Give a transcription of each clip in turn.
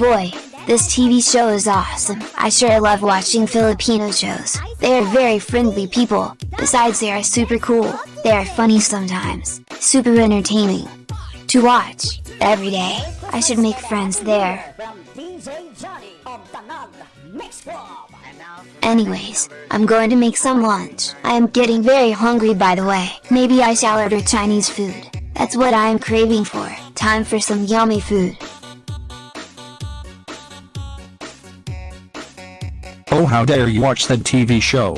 Boy, this TV show is awesome. I sure love watching Filipino shows. They are very friendly people, besides they are super cool. They are funny sometimes, super entertaining. To watch, every day, I should make friends there. Anyways, I'm going to make some lunch. I am getting very hungry by the way. Maybe I shall order Chinese food. That's what I am craving for. Time for some yummy food. Oh how dare you watch that TV show.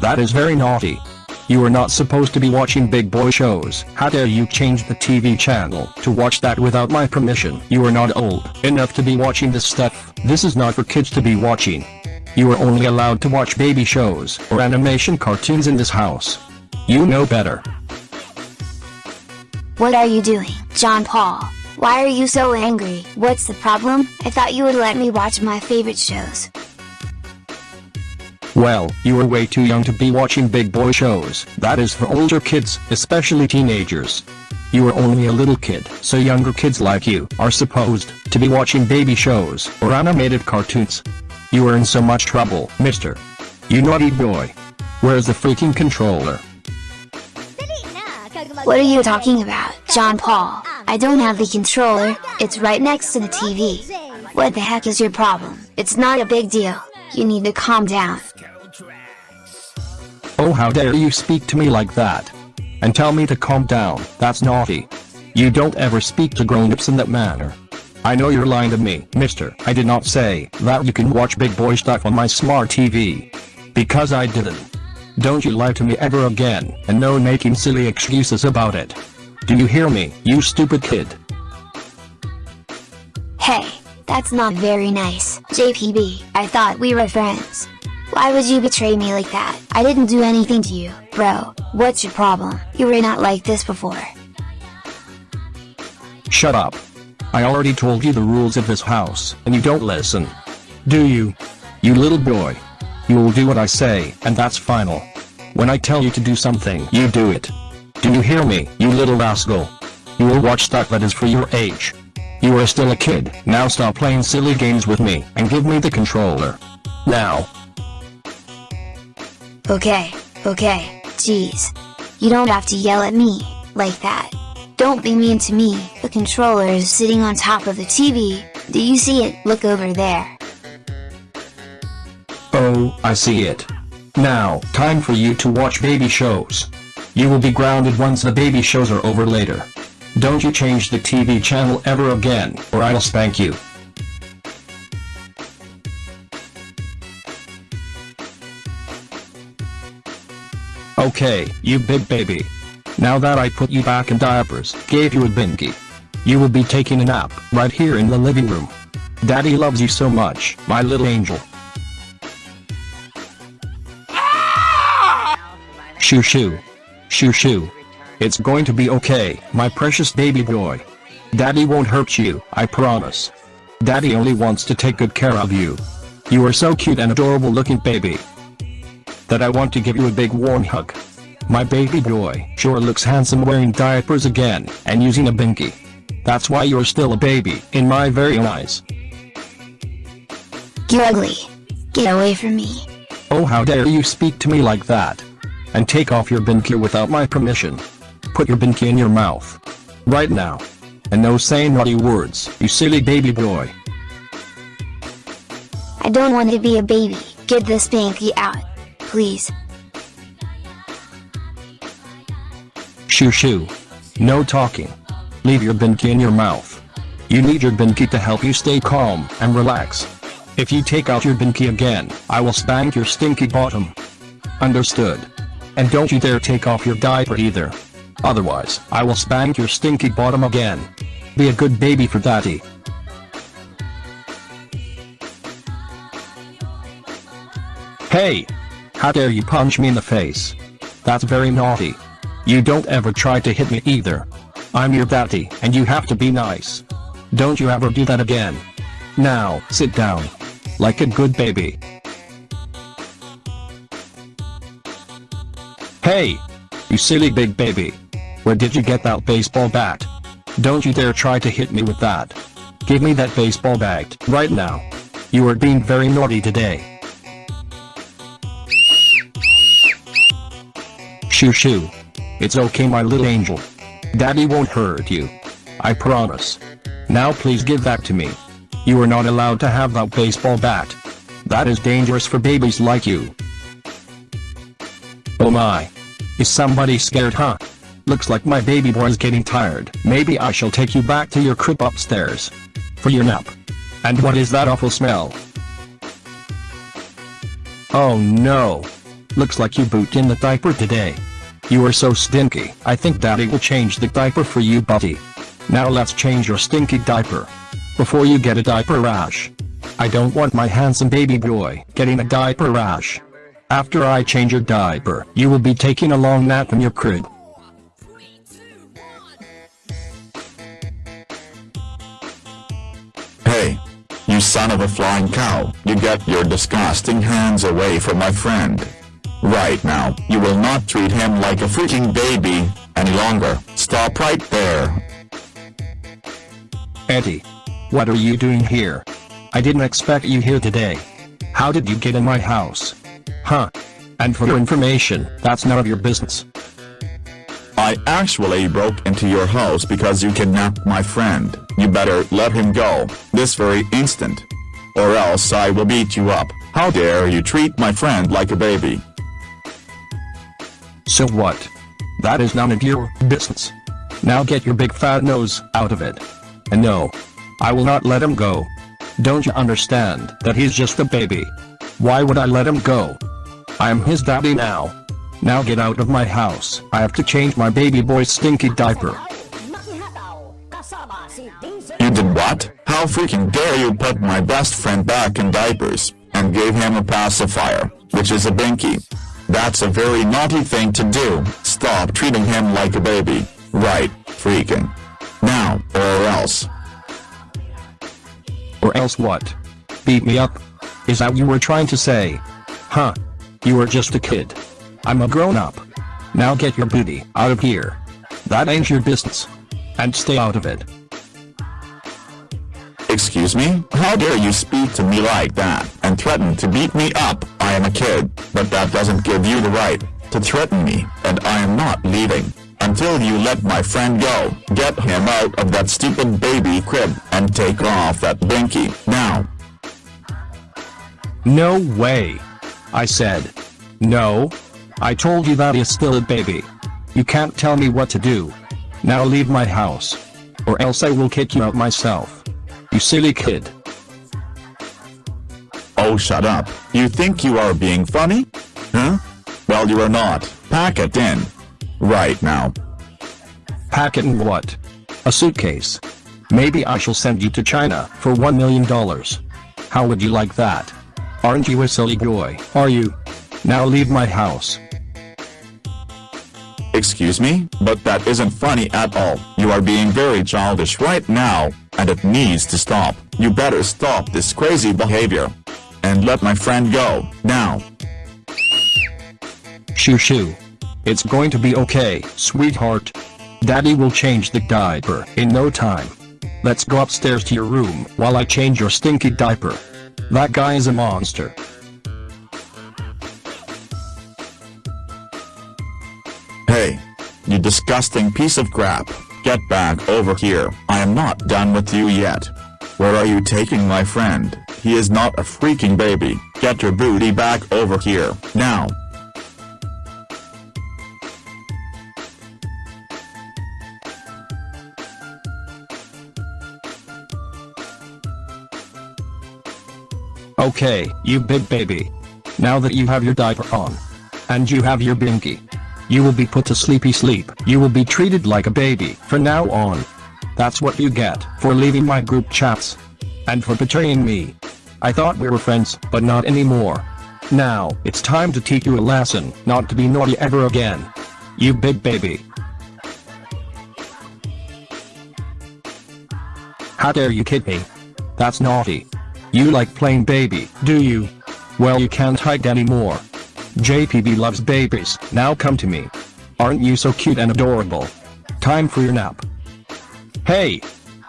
That is very naughty. You are not supposed to be watching big boy shows. How dare you change the TV channel to watch that without my permission. You are not old enough to be watching this stuff. This is not for kids to be watching. You are only allowed to watch baby shows or animation cartoons in this house. You know better. What are you doing, John Paul? Why are you so angry? What's the problem? I thought you would let me watch my favorite shows. Well, you are way too young to be watching big boy shows. That is for older kids, especially teenagers. You are only a little kid, so younger kids like you are supposed to be watching baby shows or animated cartoons. You are in so much trouble, mister. You naughty boy. Where's the freaking controller? What are you talking about, John Paul? I don't have the controller, it's right next to the TV. What the heck is your problem? It's not a big deal. You need to calm down. Oh how dare you speak to me like that. And tell me to calm down, that's naughty. You don't ever speak to grown-ups in that manner. I know you're lying to me, mister. I did not say that you can watch big boy stuff on my smart TV. Because I didn't. Don't you lie to me ever again, and no making silly excuses about it. Do you hear me, you stupid kid? Hey, that's not very nice, JPB. I thought we were friends. Why would you betray me like that? I didn't do anything to you, bro. What's your problem? You were not like this before. Shut up. I already told you the rules of this house, and you don't listen. Do you? You little boy. You will do what I say, and that's final. When I tell you to do something, you do it. Do you hear me, you little rascal? You will watch stuff that is for your age. You are still a kid, now stop playing silly games with me, and give me the controller. Now. Okay, okay, jeez. You don't have to yell at me, like that. Don't be mean to me, the controller is sitting on top of the TV, do you see it? Look over there. Oh, I see it. Now, time for you to watch baby shows. You will be grounded once the baby shows are over later. Don't you change the TV channel ever again, or I'll spank you. Okay, you big baby. Now that I put you back in diapers, gave you a binky. You will be taking a nap, right here in the living room. Daddy loves you so much, my little angel. Shoo shoo. Shoo shoo. It's going to be okay, my precious baby boy. Daddy won't hurt you, I promise. Daddy only wants to take good care of you. You are so cute and adorable looking baby. That I want to give you a big warm hug. My baby boy sure looks handsome wearing diapers again, and using a binky. That's why you're still a baby, in my very eyes. You ugly. Get away from me. Oh how dare you speak to me like that. And take off your binky without my permission. Put your binky in your mouth. Right now. And no saying naughty words, you silly baby boy. I don't want to be a baby. Get this binky out. Please. Shoo shoo. No talking. Leave your binky in your mouth. You need your binky to help you stay calm and relax. If you take out your binky again, I will spank your stinky bottom. Understood. And don't you dare take off your diaper either. Otherwise, I will spank your stinky bottom again. Be a good baby for daddy. Hey! How dare you punch me in the face? That's very naughty. You don't ever try to hit me either. I'm your daddy, and you have to be nice. Don't you ever do that again. Now, sit down. Like a good baby. Hey! You silly big baby. Where did you get that baseball bat? Don't you dare try to hit me with that. Give me that baseball bat right now. You are being very naughty today. Shoo shoo. It's okay my little angel. Daddy won't hurt you. I promise. Now please give that to me. You are not allowed to have that baseball bat. That is dangerous for babies like you. Oh my. Is somebody scared huh? Looks like my baby boy is getting tired. Maybe I shall take you back to your crib upstairs. For your nap. And what is that awful smell? Oh no. Looks like you boot in the diaper today. You are so stinky. I think daddy will change the diaper for you buddy. Now let's change your stinky diaper. Before you get a diaper rash. I don't want my handsome baby boy getting a diaper rash. After I change your diaper, you will be taking a long nap in your crib. Hey, you son of a flying cow, you get your disgusting hands away from my friend. Right now, you will not treat him like a freaking baby, any longer, stop right there. Eddie. What are you doing here? I didn't expect you here today. How did you get in my house? Huh. And for your information, that's none of your business. I actually broke into your house because you kidnapped my friend. You better let him go, this very instant. Or else I will beat you up. How dare you treat my friend like a baby? So what? That is none of your business. Now get your big fat nose out of it. And no. I will not let him go. Don't you understand that he's just a baby? Why would I let him go? I am his daddy now. Now get out of my house. I have to change my baby boy's stinky diaper. You did what? How freaking dare you put my best friend back in diapers, and gave him a pacifier, which is a binky. That's a very naughty thing to do, stop treating him like a baby. Right, freaking. Now, or else. Or else what? Beat me up? Is that you were trying to say? Huh. You were just a kid. I'm a grown-up. Now get your booty out of here. That ain't your business. And stay out of it. Excuse me? How dare you speak to me like that, and threaten to beat me up? I am a kid, but that doesn't give you the right to threaten me, and I am not leaving until you let my friend go. Get him out of that stupid baby crib, and take off that binky, now. No way. I said. No. I told you that he's still a baby. You can't tell me what to do. Now leave my house. Or else I will kick you out myself. You silly kid. Oh shut up, you think you are being funny? Huh? Well you are not, pack it in. Right now. Pack it in what? A suitcase. Maybe I shall send you to China for $1 million. How would you like that? Aren't you a silly boy, are you? Now leave my house. Excuse me, but that isn't funny at all. You are being very childish right now, and it needs to stop. You better stop this crazy behavior. And let my friend go, now. Shoo shoo. It's going to be okay, sweetheart. Daddy will change the diaper in no time. Let's go upstairs to your room while I change your stinky diaper. That guy is a monster. Hey. You disgusting piece of crap. Get back over here. I am not done with you yet. Where are you taking my friend? He is not a freaking baby. Get your booty back over here, now. Okay, you big baby. Now that you have your diaper on. And you have your binky. You will be put to sleepy sleep. You will be treated like a baby from now on. That's what you get for leaving my group chats. And for betraying me. I thought we were friends, but not anymore. Now, it's time to teach you a lesson not to be naughty ever again. You big baby. How dare you kid me? That's naughty. You like playing baby, do you? Well you can't hide anymore. JPB loves babies, now come to me. Aren't you so cute and adorable? Time for your nap. Hey!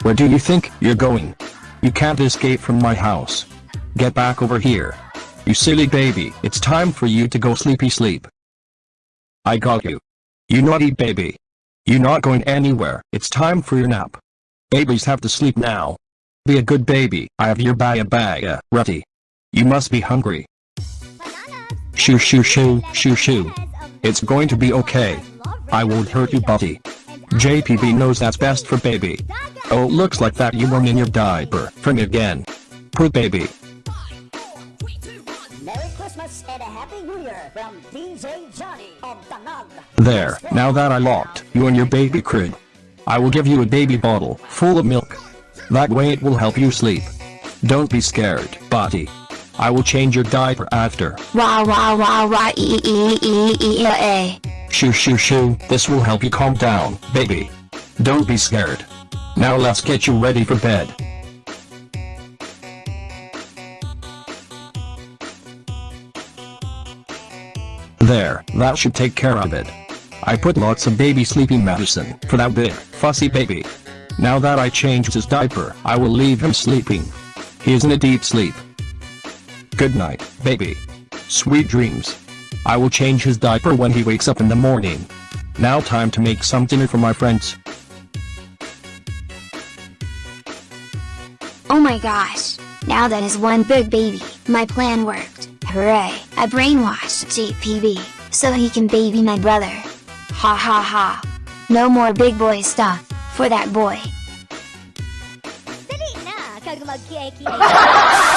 Where do you think you're going? You can't escape from my house. Get back over here. You silly baby, it's time for you to go sleepy sleep. I got you. You naughty baby. You're not going anywhere, it's time for your nap. Babies have to sleep now. Be a good baby, I have your baya baya ready. You must be hungry. Shoo shoo shoo, shoo shoo. It's going to be okay. I won't hurt you buddy. JPB knows that's best for baby. Oh looks like that you weren't in your diaper for me again. Poor baby. Merry Christmas and a Happy New Year from DJ Johnny of Danag. There, now that I locked you in your baby crib. I will give you a baby bottle full of milk. That way it will help you sleep. Don't be scared, buddy. I will change your diaper after. Wah wah wah wah e e e e e a. Shoo shoo shoo, this will help you calm down, baby. Don't be scared. Now let's get you ready for bed. There, that should take care of it. I put lots of baby sleeping medicine for that big, fussy baby. Now that I changed his diaper, I will leave him sleeping. He is in a deep sleep. Good night, baby. Sweet dreams. I will change his diaper when he wakes up in the morning. Now time to make some dinner for my friends. Oh my gosh. Now that is one big baby, my plan worked. Hooray, I brainwashed JPB, so he can baby my brother. Ha ha ha. No more big boy stuff, for that boy.